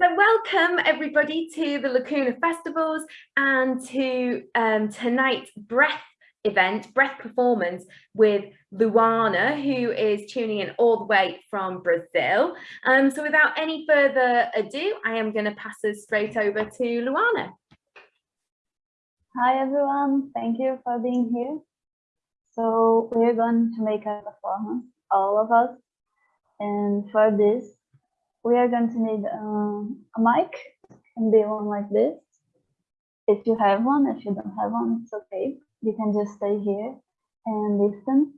So welcome everybody to the Lacuna Festivals and to um, tonight's Breath event, Breath Performance with Luana, who is tuning in all the way from Brazil. Um, so without any further ado, I am going to pass us straight over to Luana. Hi everyone, thank you for being here. So we're going to make a performance, all of us. And for this, we are going to need um, a mic and be one like this. If you have one, if you don't have one, it's okay. You can just stay here and listen.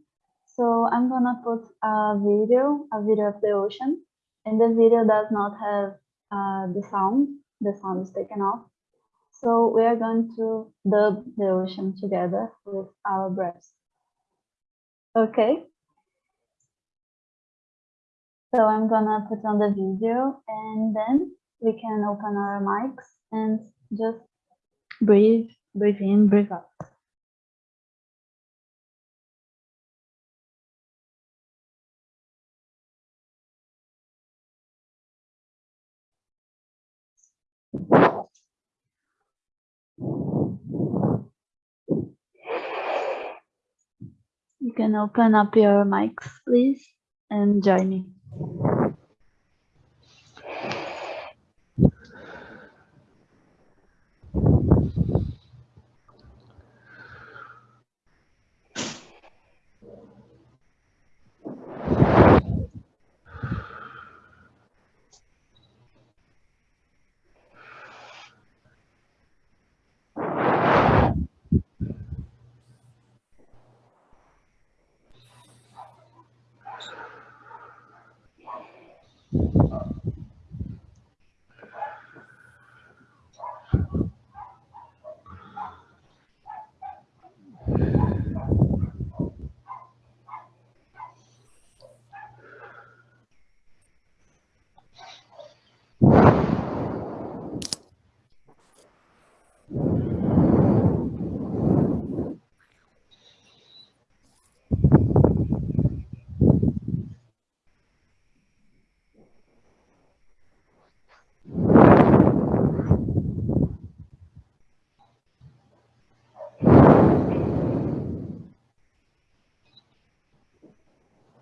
So I'm gonna put a video, a video of the ocean, and the video does not have uh, the sound. The sound is taken off. So we are going to dub the ocean together with our breaths. Okay. So I'm gonna put on the video and then we can open our mics and just breathe, breathe in, breathe out. You can open up your mics, please, and join me.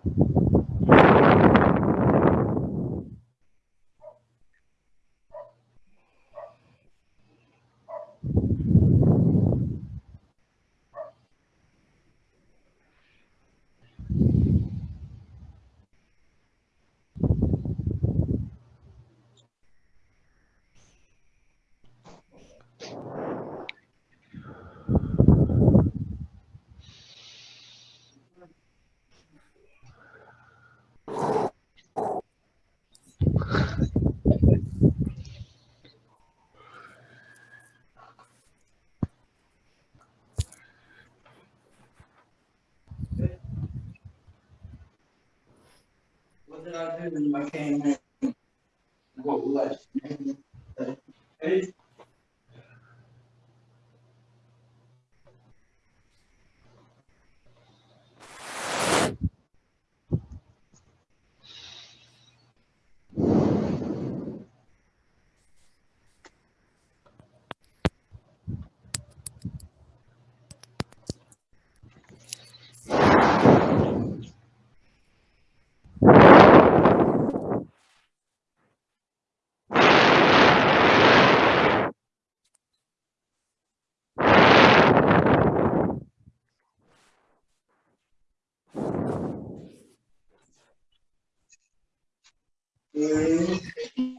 What did I Mm.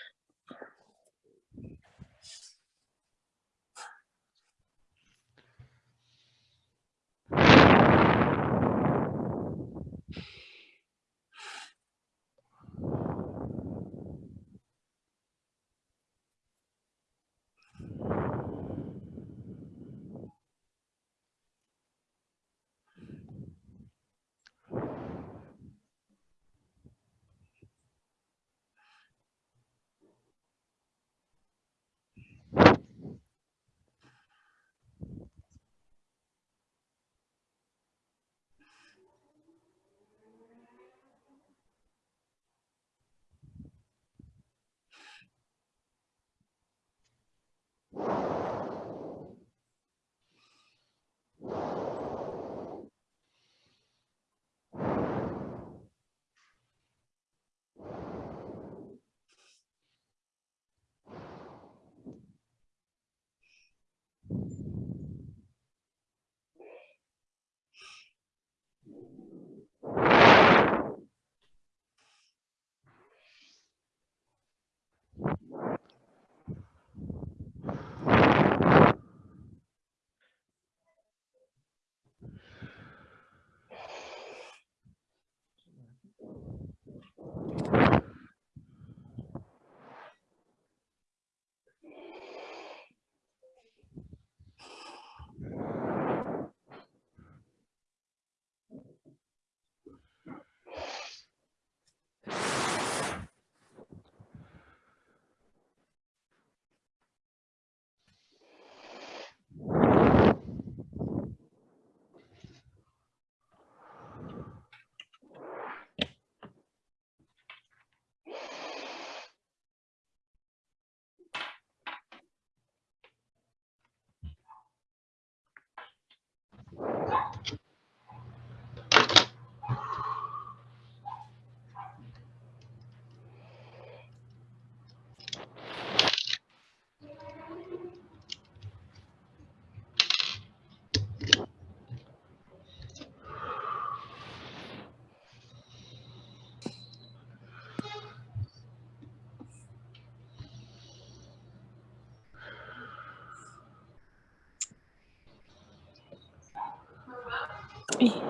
me.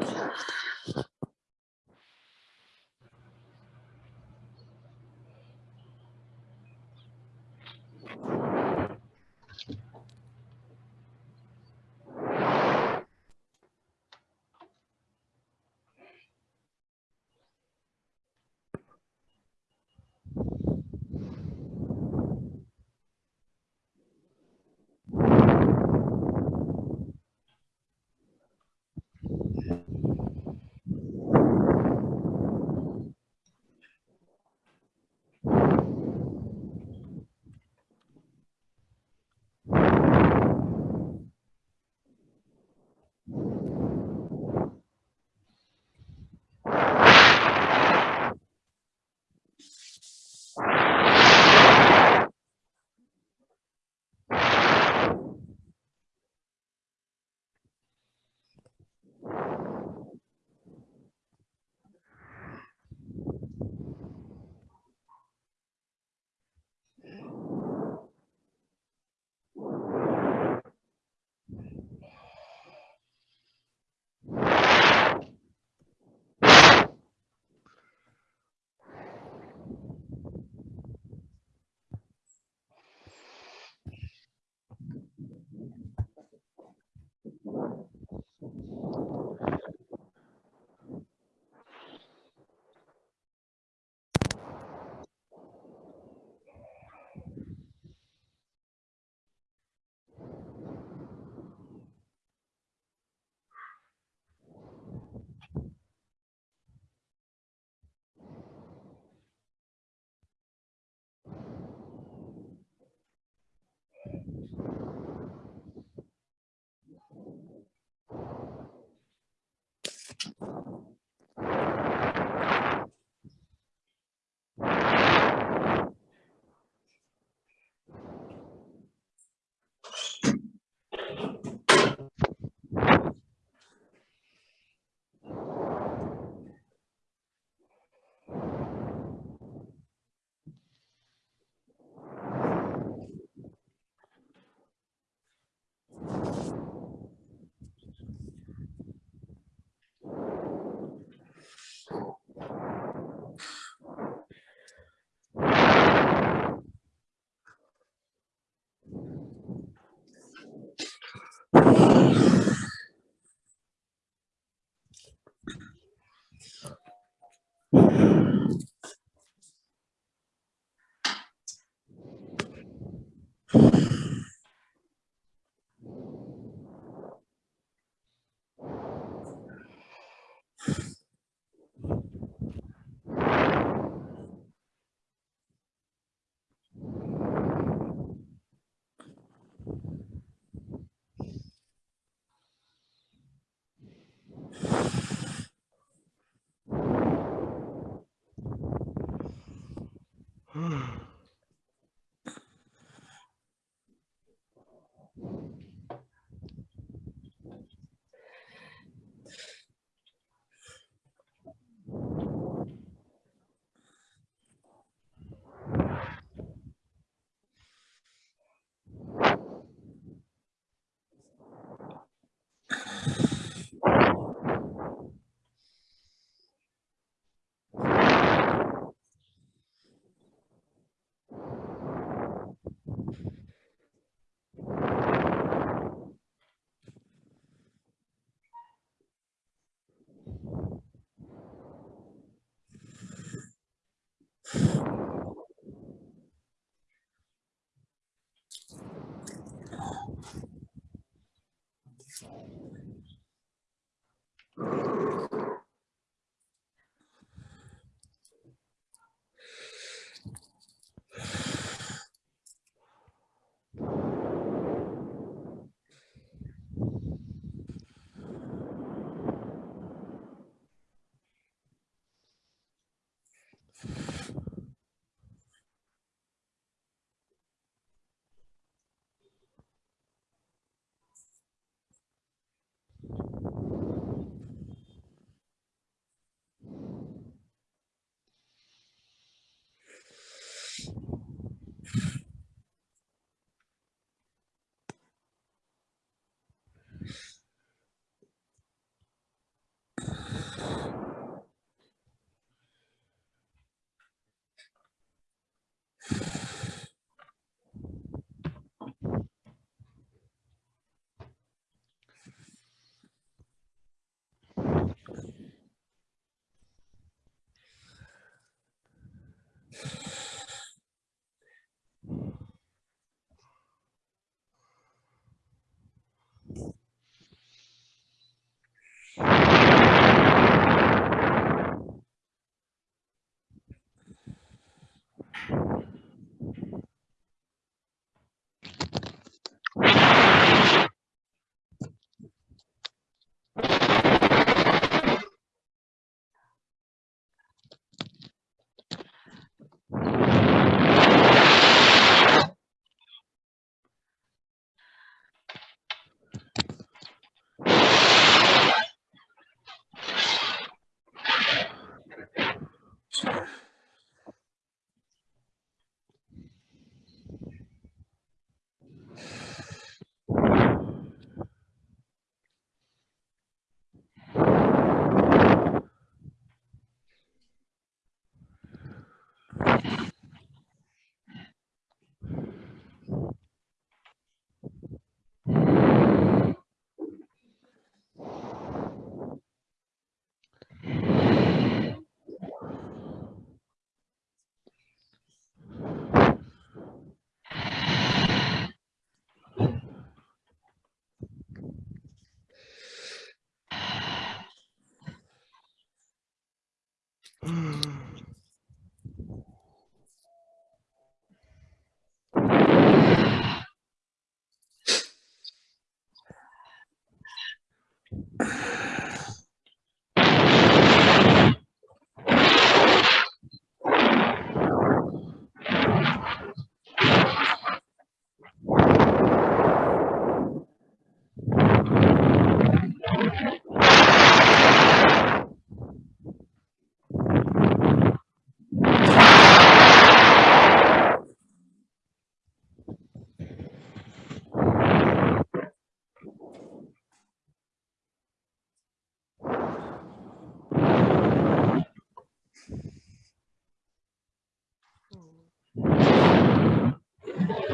Hmm. 嗯。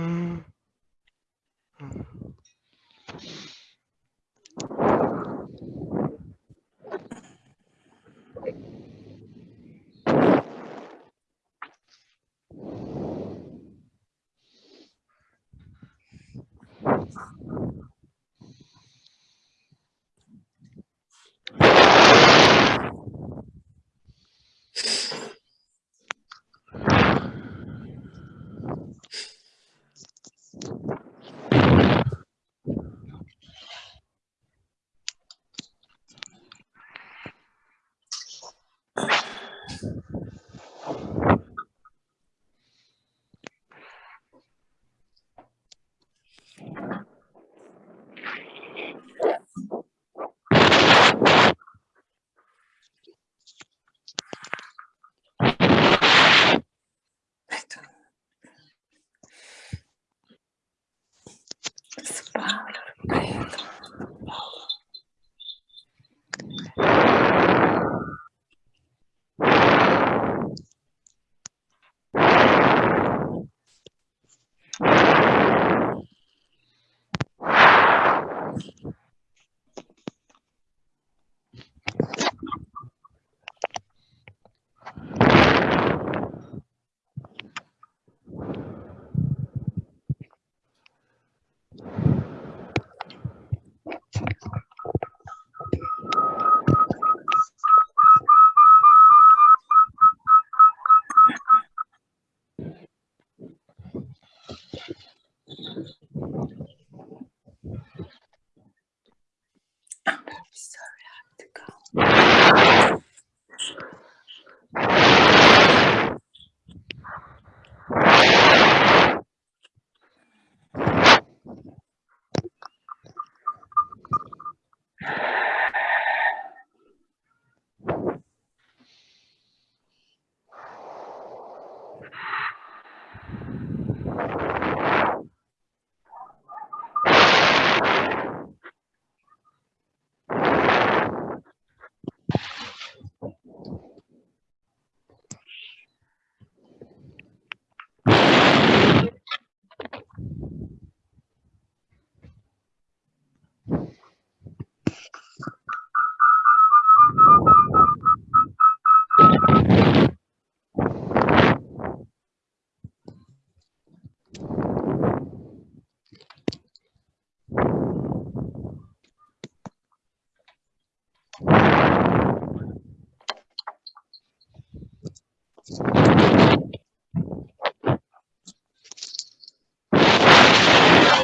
Mm.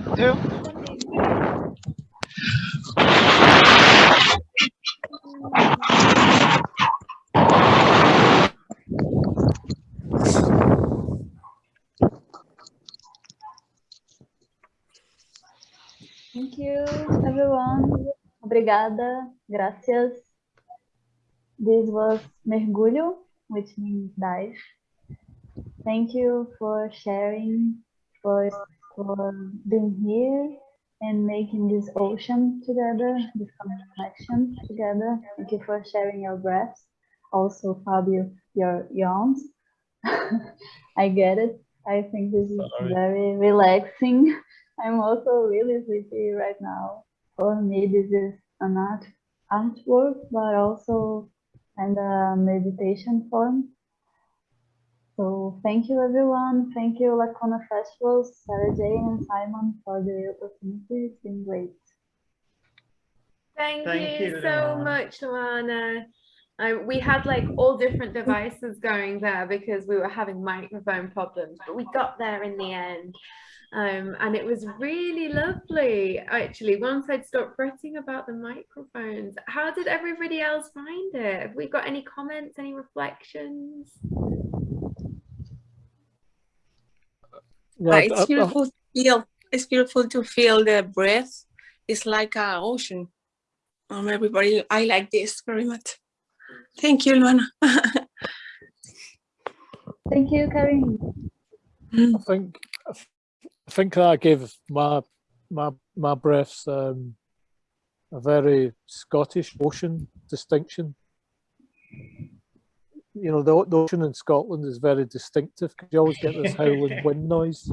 Two. Thank you, everyone. Obrigada, gracias. This was mergulho, which means dive. Thank you for sharing, for, for being here and making this ocean together, this connection together. Thank you for sharing your breaths. Also, Fabio, your yawns. I get it. I think this is Sorry. very relaxing. I'm also really sleepy right now. For me, this is an art artwork, but also and a meditation form. So thank you everyone. Thank you Lacuna Festivals, Sarah Jane and Simon for the opportunity. It's been great. Thank, Thank you, you, so Luana. much, Luana. Um, we had like all different devices going there because we were having microphone problems, but we got there in the end. Um, and it was really lovely. Actually, once I'd stopped fretting about the microphones, how did everybody else find it? Have we got any comments, any reflections? Uh, it's beautiful to feel. It's beautiful to feel the breath. It's like a ocean. Um, everybody, I like this very much. Thank you, Luana. Thank you, Karin. I think I think that gave my my my breaths um, a very Scottish ocean distinction. You know, the, the ocean in Scotland is very distinctive because you always get this howling wind noise.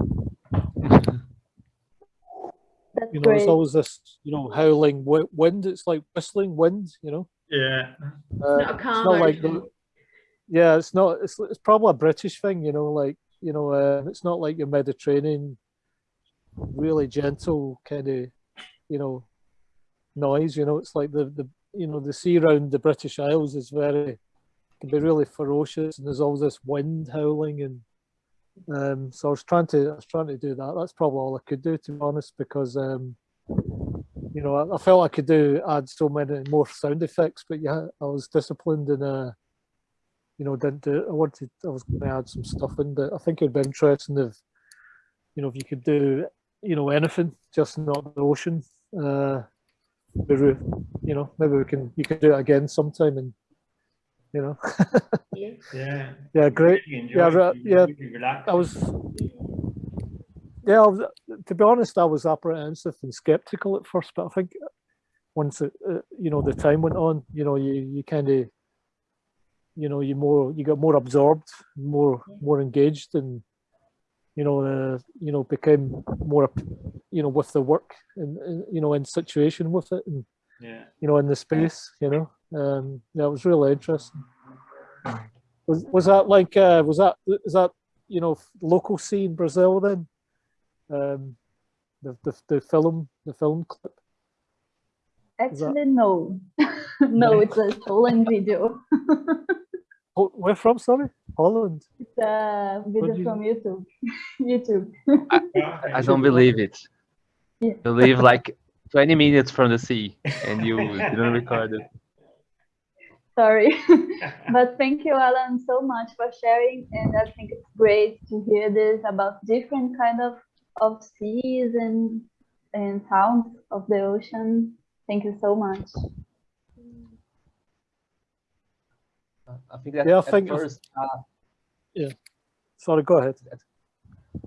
That's You know, great. it's always this, you know, howling wi- wind. It's like whistling wind, you know. Yeah. Uh, not a it's not like the, yeah, it's not. It's it's probably a British thing, you know. Like you know, uh, it's not like your Mediterranean, really gentle kind of, you know, noise. You know, it's like the the you know the sea around the British Isles is very can be really ferocious, and there's always this wind howling, and um, so I was trying to I was trying to do that. That's probably all I could do, to be honest, because um, you know, I, I felt I could do add so many more sound effects, but yeah, I was disciplined and uh, you know, didn't do. I wanted, I was going to add some stuff in, but I think it'd be interesting if, you know, if you could do, you know, anything, just not the ocean. Uh, you know, maybe we can, you can do it again sometime, and you know, Yeah. Yeah. yeah, great. Yeah, it. right, You yeah. I was, yeah, I was, to be honest, I was apprehensive and skeptical at first, but I think once it, uh, you know, the time went on, you know, you, you kind of, you know, you more, you got more absorbed, more, more engaged and, you know, uh, you know, became more, you know, with the work and, and, you know, in situation with it and, Yeah. you know, in the space, you know, um, yeah, it was really interesting. Was, was that like, uh, was that, is that, you know, local scene Brazil then? Um, the, the, the film, the film clip? Actually, no. no, it's a stolen video. Oh, where from, sorry? Holland. It's a video you- from YouTube. YouTube. I don't believe it. Yeah. You live like 20 minutes from the sea and you didn't record it. Sorry. but thank you, Alan, so much for sharing. And I think it's great to hear this about different kind of, of seas and, and sounds of the ocean. Thank you so much. I think that Yeah, I at think it's- first, uh, Sorry, go ahead.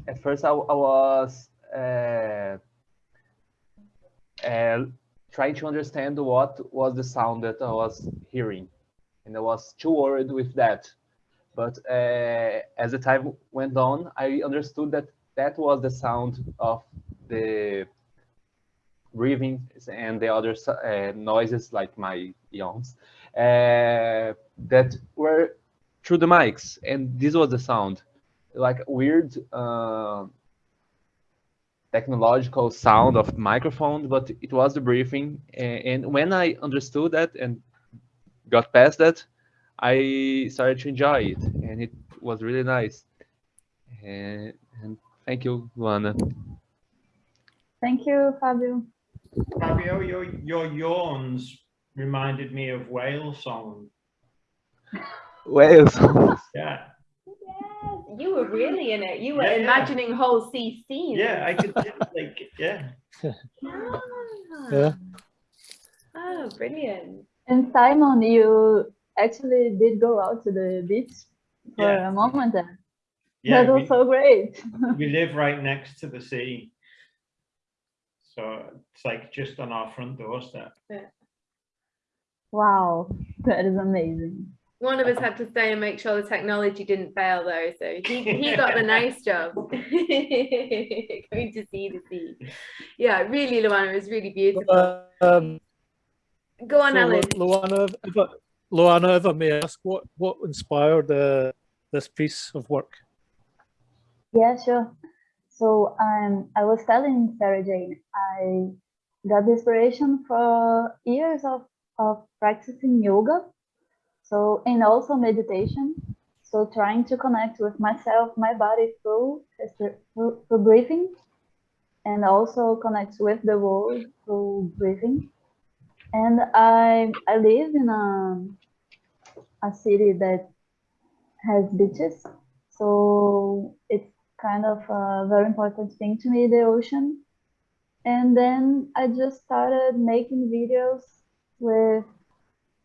at first I, I was uh, uh, trying to understand what was the sound that I was hearing, and I was too worried with that. But uh, as the time went on, I understood that that was the sound of the breathing and the other uh, noises like my yawns uh, that were through the mics, and this was the sound like weird uh, technological sound of microphone, but it was the briefing. And when I understood that and got past that, I started to enjoy it, and it was really nice. And, and thank you, Luana. Thank you, Fabio. Fabio, your, your yawns reminded me of whale song. Wales. Yeah. Yes, you were really in it. You were Yeah, yeah. imagining whole sea scenes. Yeah, I could like, yeah. Ah. Yeah. Oh, brilliant. And Simon, you actually did go out to the beach for Yeah. a moment there. Yeah, that was we, so great. we live right next to the sea. So it's like just on our front doorstep. Yeah. Wow, that is amazing. One of us had to stay and make sure the technology didn't fail though, so he, he got the nice job. Going to see the sea. Yeah, really, Luana, it was really beautiful. Um, Go on, so, Alan. Lu- Luana, if I, Luana, if I may ask, what, what inspired uh, this piece of work? Yeah, sure. So um, I was telling Sarah Jane, I got the inspiration for years of, of practicing yoga. So, and also meditation. So trying to connect with myself, my body through, through, through breathing and also connect with the world through breathing. And I, I live in a, a city that has beaches. So it's kind of a very important thing to me, the ocean. And then I just started making videos with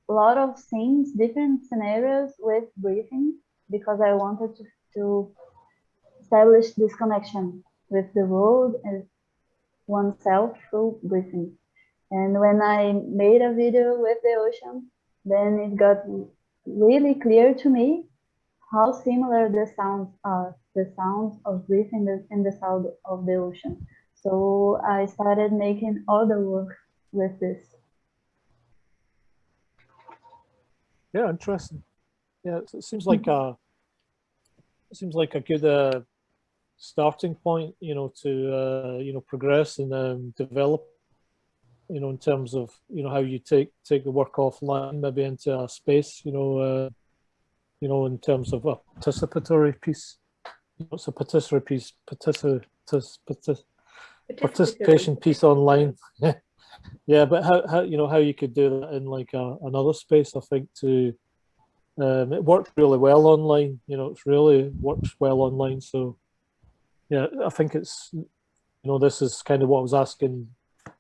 a lot of scenes, different scenarios with breathing, because I wanted to, to establish this connection with the world and oneself through breathing. And when I made a video with the ocean, then it got really clear to me how similar the sounds are, the sounds of breathing the, in the sound of the ocean. So I started making other work with this. Yeah, interesting. Yeah, it seems like a it seems like a good uh, starting point, you know, to uh, you know progress and um, develop, you know, in terms of you know how you take take the work offline, maybe into a space, you know, uh, you know, in terms of a participatory piece. What's a participatory piece? Partici partic participation piece online. yeah, but how, how you know how you could do that in like a, another space? I think to um, it worked really well online. You know, it's really works well online. So yeah, I think it's you know this is kind of what I was asking,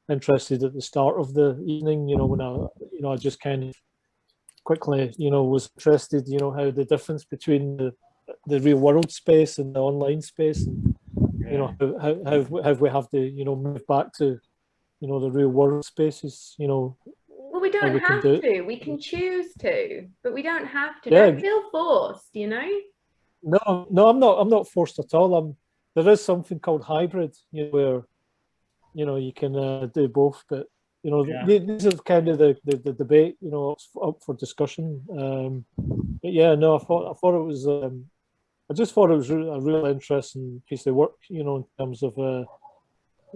interested at the start of the evening. You know, when I you know I just kind of quickly you know was interested. You know how the difference between the the real world space and the online space and you know how how have we have to you know move back to you know the real world spaces you know well we don't we have do to we can choose to but we don't have to Yeah. don't feel forced you know no no i'm not i'm not forced at all i'm there is something called hybrid you know where you know you can uh, do both but you know Yeah. these are kind of the, the the debate you know it's up for discussion um but yeah no i thought i thought it was um i just thought it was a real interesting piece of work you know in terms of uh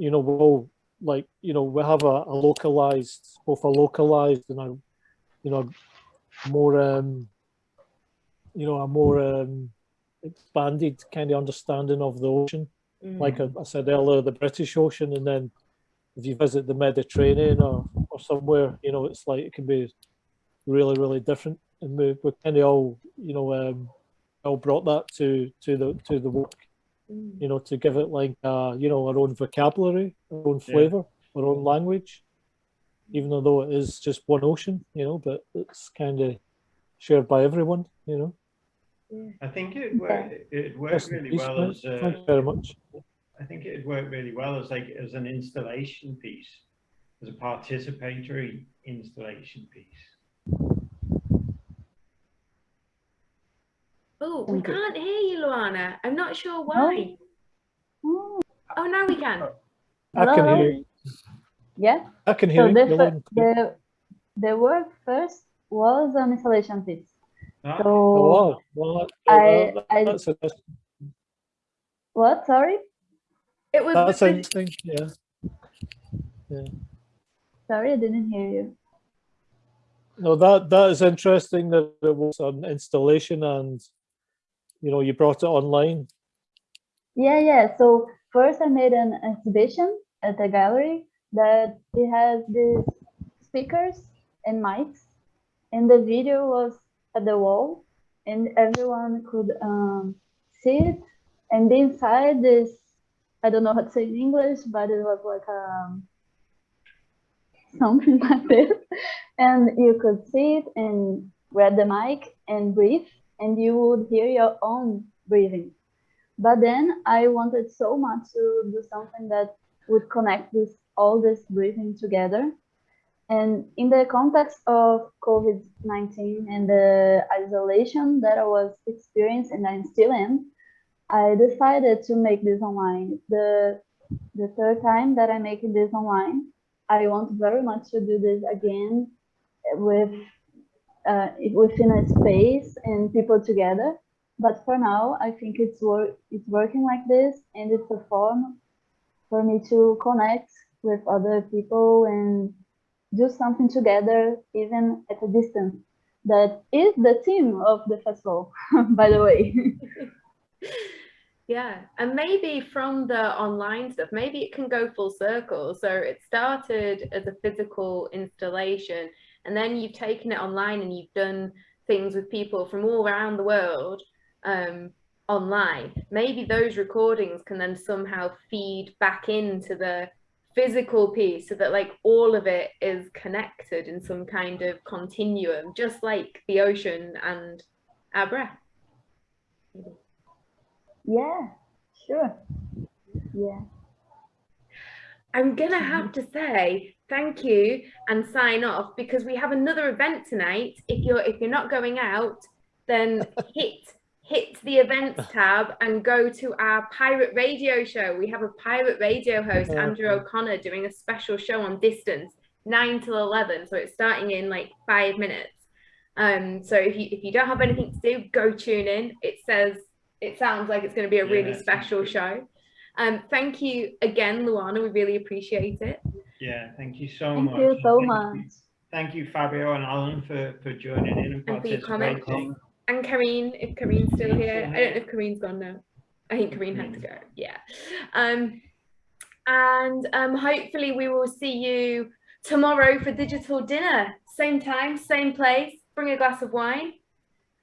you know we're all like you know we have a, a localized both a localized and a you know more um you know a more um expanded kind of understanding of the ocean like I, I said earlier the british ocean and then if you visit the mediterranean or or somewhere you know it's like it can be really really different and we, we kind of all you know um all brought that to to the to the work Mm. you know, to give it like, uh, you know, our own vocabulary, our own Yeah. flavor, our own language, even though it is just one ocean, you know, but it's kind of shared by everyone, you know. I think it worked, it worked Rest really well as, uh, Thank you very much. I think it worked really well as like, as an installation piece, as a participatory installation piece. oh we can't hear you luana i'm not sure why Oh, oh now we can I can hear you. Yeah. I can hear So you. the, You're fir- loud and clear. the the work first was an installation piece. Ah, So Oh, wow. Well, that, I- I- that's, interesting. what? Sorry, it was that's with interesting. Yeah. sorry, I didn't hear you. No, that that is interesting that it was an installation and, you know, you brought it online. Yeah, yeah. So first I made an exhibition at the gallery that it has these speakers and mics, and the video was at the wall, and everyone could um, see it. And inside this, I don't know how to say in English, but it was like um, something like this, and you could see it and grab the mic and breathe, and you would hear your own breathing. But then I wanted so much to do something that would connect this all this breathing together. And in the context of COVID-19 and the isolation that I was experiencing and I'm still in, I decided to make this online. The the third time that I'm making this online, I want very much to do this again with uh, within a space and people together. But for now, I think it's work it's working like this, and it's a form for me to connect with other people and do something together, even at a distance. That is the theme of the festival, by the way. Yeah, and maybe from the online stuff, maybe it can go full circle. So it started as a physical installation, and then you've taken it online and you've done things with people from all around the world um, online. Maybe those recordings can then somehow feed back into the physical piece so that like all of it is connected in some kind of continuum, just like the ocean and our breath. yeah, Sure. Yeah. I'm gonna mm-hmm. have to say thank you and sign off because we have another event tonight. If you're if you're not going out, then hit hit the events tab and go to our pirate radio show. We have a pirate radio host, Andrew O'Connor, doing a special show on distance, nine till eleven. So it's starting in like five minutes. Um, so if you if you don't have anything to do, go tune in. It says it sounds like it's going to be a really Yeah, special show. Um, thank you again, Luana. We really appreciate it. Yeah, thank you so Thank much. you so Thank much. Thank you, Fabio and Alan, for, for joining in and And for your participating. And Karine, if Karine's still here. I don't know if Karine's gone now. I think Karine had to go. Yeah. Um, and um, hopefully we will see you tomorrow for digital dinner. Same time, same place. Bring a glass of wine.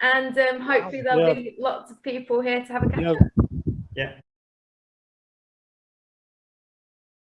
And um, hopefully there'll Yeah. be lots of people here to have a catch Yeah. up. Yeah,